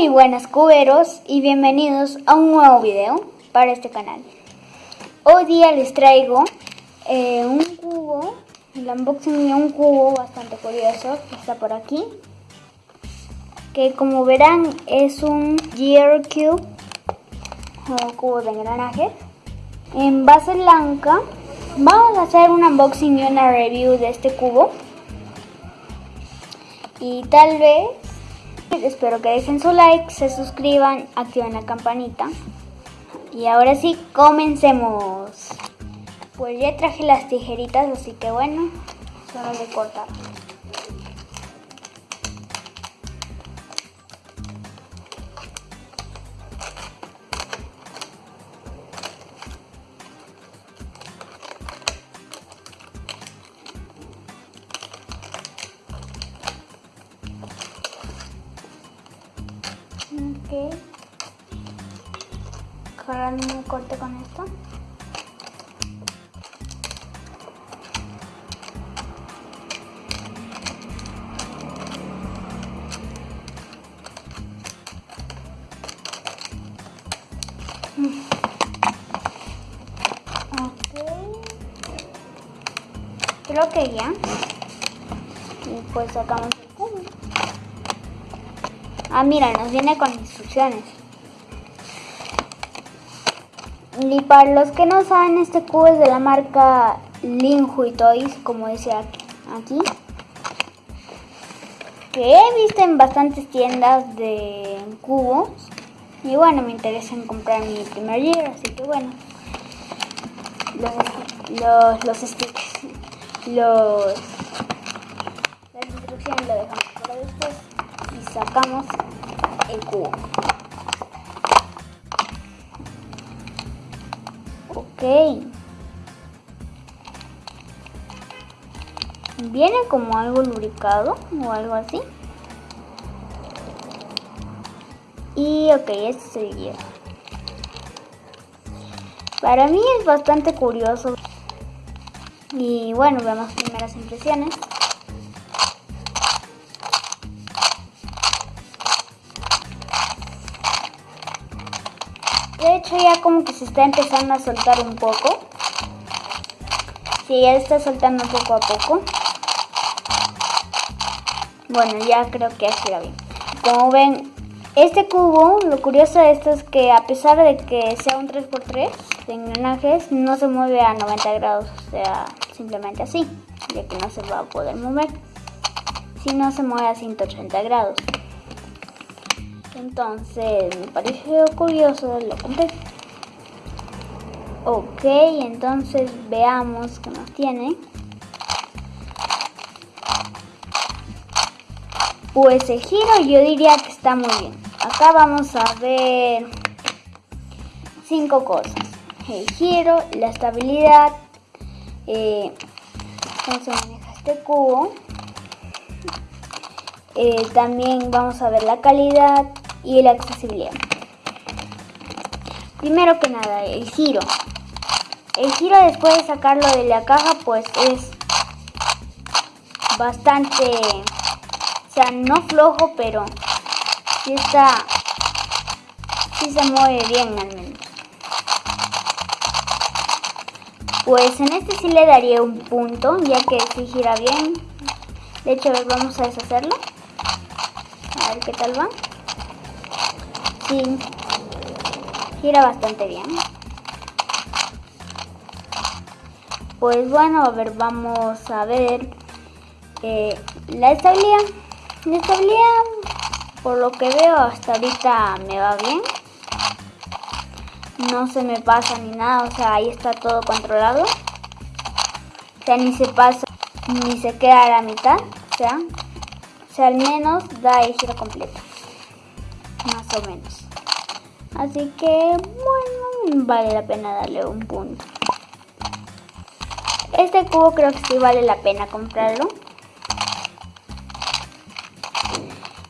Muy buenas cuberos y bienvenidos a un nuevo video para este canal. Hoy día les traigo eh, un cubo, el unboxing de un cubo bastante curioso que está por aquí. Que como verán es un Gear Cube o cubo de engranaje en base blanca. Vamos a hacer un unboxing y una review de este cubo. Y tal vez Espero que dejen su like, se suscriban, activen la campanita. Y ahora sí, comencemos. Pues ya traje las tijeritas, así que bueno, solo de cortar. Agarrando un corte con esto. Creo que ya. Y pues sacamos el cubo. Ah, mira, nos viene con instrucciones. Y para los que no saben, este cubo es de la marca Linhui Toys, como dice aquí. Que he visto en bastantes tiendas de cubos. Y bueno, me interesa en comprar mi primer year, así que bueno. Los, los, los stickers, los, instrucciones lo dejamos para después y sacamos el cubo. Ok. Viene como algo lubricado o algo así. Y ok, este es el guía. Para mí es bastante curioso. Y bueno, vemos primeras impresiones. De hecho ya como que se está empezando a soltar un poco. Sí, ya está soltando poco a poco. Bueno, ya creo que así va bien. Como ven, este cubo, lo curioso de esto es que a pesar de que sea un 3x3 de engranajes, no se mueve a 90 grados, o sea, simplemente así, ya que no se va a poder mover. Si no se mueve a 180 grados. Entonces me pareció curioso, lo compré. Ok, entonces veamos qué nos tiene. Pues el giro yo diría que está muy bien. Acá vamos a ver cinco cosas. El giro, la estabilidad, eh, cómo se maneja este cubo. Eh, también vamos a ver la calidad y la accesibilidad. Primero que nada, el giro. El giro después de sacarlo de la caja pues es bastante, o sea, no flojo, pero sí está, sí se mueve bien al menos. Pues en este sí le daría un punto, ya que sí gira bien. De hecho, vamos a deshacerlo. A ver qué tal va. Gira bastante bien. Pues bueno, a ver, vamos a ver eh, la estabilidad. La estabilidad, por lo que veo hasta ahorita me va bien. No se me pasa ni nada, o sea, ahí está todo controlado. O sea, ni se pasa, ni se queda a la mitad, o sea, o sea, al menos da el giro completo o menos. Así que, bueno, vale la pena darle un punto. Este cubo creo que sí vale la pena comprarlo.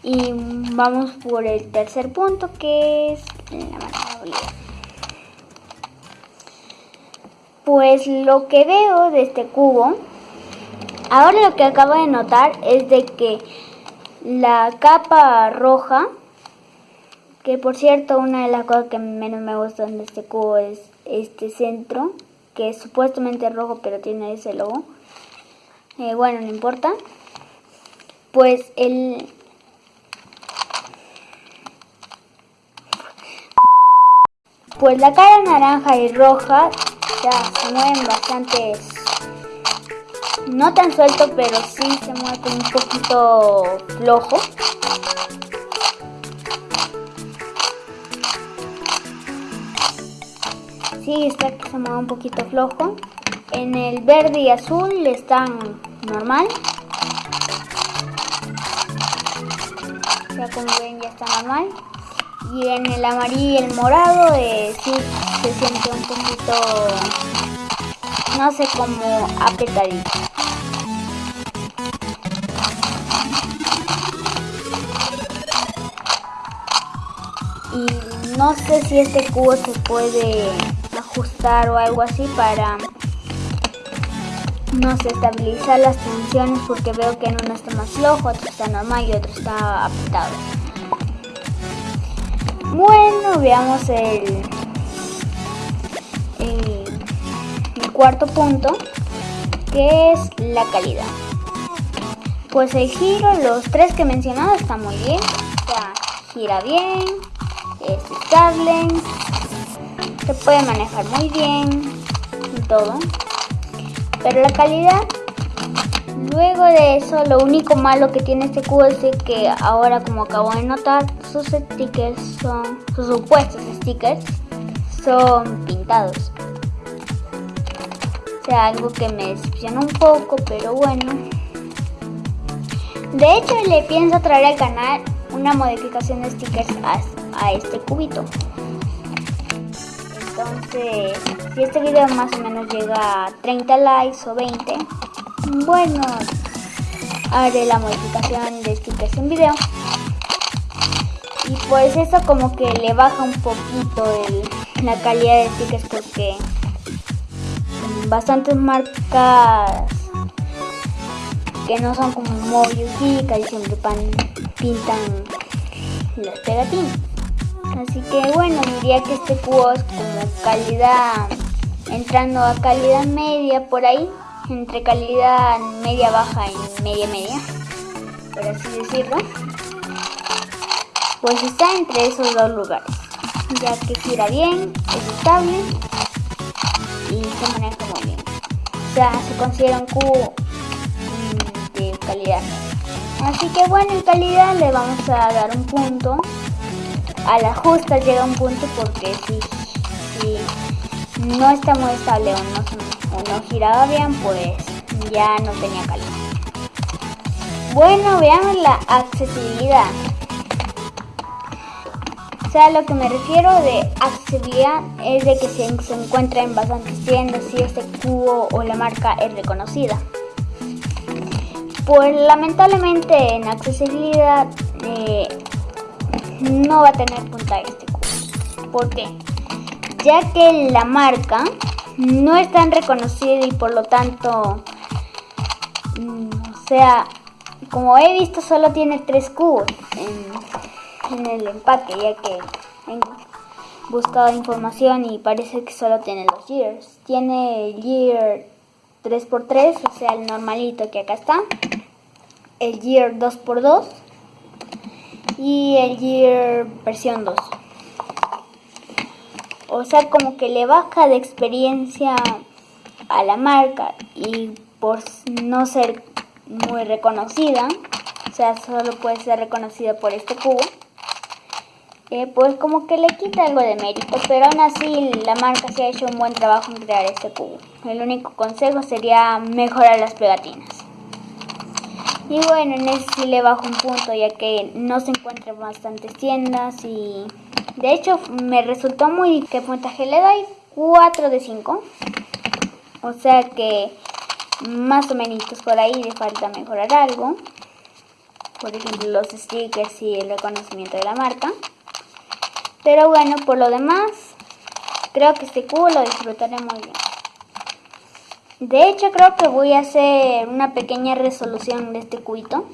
Y vamos por el tercer punto que es la manejabilidad. Pues lo que veo de este cubo, ahora lo que acabo de notar es de que la capa roja Que por cierto, una de las cosas que menos me gustan de este cubo es este centro, que es supuestamente rojo, pero tiene ese logo. Eh, bueno, no importa. Pues el... Pues la cara naranja y roja ya se mueven bastante no tan suelto, pero sí se mueve un poquito flojo. Sí, está que se mueve un poquito flojo. En el verde y azul están normal. Ya como ven ya está normal. Y en el amarillo y el morado eh, sí se siente un poquito, no sé, como apretadito. y no sé si este cubo se puede ajustar o algo así para no sé estabilizar las tensiones porque veo que en uno está más flojo, otro está normal y otro está apretado. Bueno, veamos el, el, cuarto punto que es la calidad. Pues el giro, los tres que he mencionado están muy bien, o sea, gira bien, es estable, se puede manejar muy bien y todo. Pero la calidad, luego de eso, lo único malo que tiene este cubo es que ahora como acabo de notar, sus stickers son, sus supuestos stickers son pintados. O sea, algo que me decepciona un poco, pero bueno. De hecho, le pienso traer al canal una modificación de stickers a, este cubito. Entonces, si este video más o menos llega a 30 likes o 20, bueno, haré la modificación de stickers en video. Y pues eso como que le baja un poquito la calidad de stickers porque bastantes marcas que no son como Mobius y casi siempre pintan las pegatinas. Así que bueno, diría que este cubo es como calidad, entrando a calidad media por ahí, entre calidad media baja y media media, por así decirlo. Pues está entre esos dos lugares, ya que gira bien, es estable y se maneja muy bien. O sea, se considera un cubo mm, de calidad Así que bueno, en calidad le vamos a dar un punto. A la justa llega un punto porque si, no está muy estable o no, no giraba bien, pues ya no tenía calidad. Bueno, veamos la accesibilidad. O sea, lo que me refiero de accesibilidad es de que se, se encuentra en bastantes tiendas si este cubo o la marca es reconocida. Pues lamentablemente en accesibilidad eh, no va a tener puntaje este cubo. ¿Por qué? Ya que la marca no es tan reconocida y por lo tanto, mm, o sea, como he visto solo tiene tres cubos en, el empaque, ya que he buscado información y parece que solo tiene los years. Tiene el year 3x3, o sea el normalito que acá está el Year 2x2 y el Year versión 2. O sea, como que le baja de experiencia a la marca y por no ser muy reconocida, o sea, solo puede ser reconocida por este cubo, eh, pues como que le quita algo de mérito, pero aún así la marca se ha hecho un buen trabajo en crear este cubo. El único consejo sería mejorar las pegatinas. Y bueno, en ese sí le bajo un punto ya que no se encuentran bastantes tiendas y de hecho me resultó muy que puntaje le doy 4 de 5. O sea que más o menos por ahí le falta mejorar algo. Por ejemplo los stickers y el reconocimiento de la marca. Pero bueno, por lo demás, creo que este cubo lo disfrutaré muy bien. De hecho creo que voy a hacer una pequeña resolución de este cubito.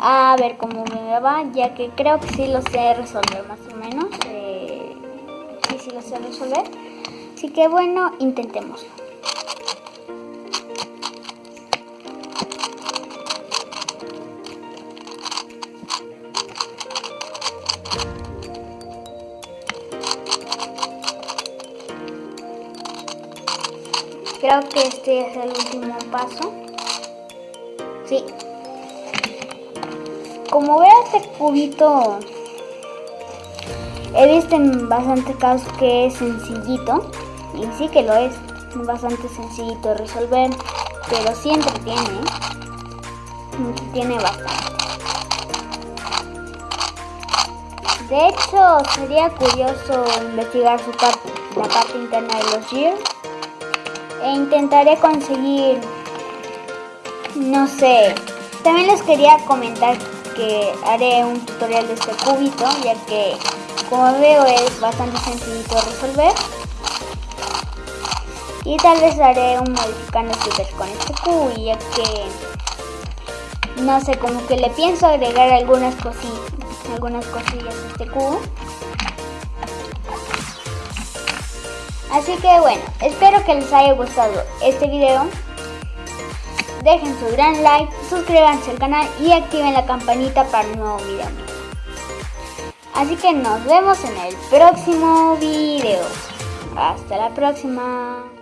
a ver cómo me va, ya que creo que sí lo sé resolver más o menos. Eh, sí, sí lo sé resolver. Así que bueno, intentémoslo. Es el último paso. Sí. Como veo este cubito, he visto en bastante casos que es sencillito. Y sí que lo es. Bastante sencillito de resolver. Pero sí entretiene. Entretiene bastante. De hecho, sería curioso investigar su parte, la parte interna de los gears e intentaré conseguir, no sé, también les quería comentar que haré un tutorial de este cubito, ya que como veo es bastante sencillito de resolver. Y tal vez haré un modificando stickers con este cubo, ya que no sé, como que le pienso agregar algunas cosillas, algunas cosillas a este cubo. Así que bueno, espero que les haya gustado este video. Dejen su gran like, suscríbanse al canal y activen la campanita para un nuevo video. Así que nos vemos en el próximo video. Hasta la próxima.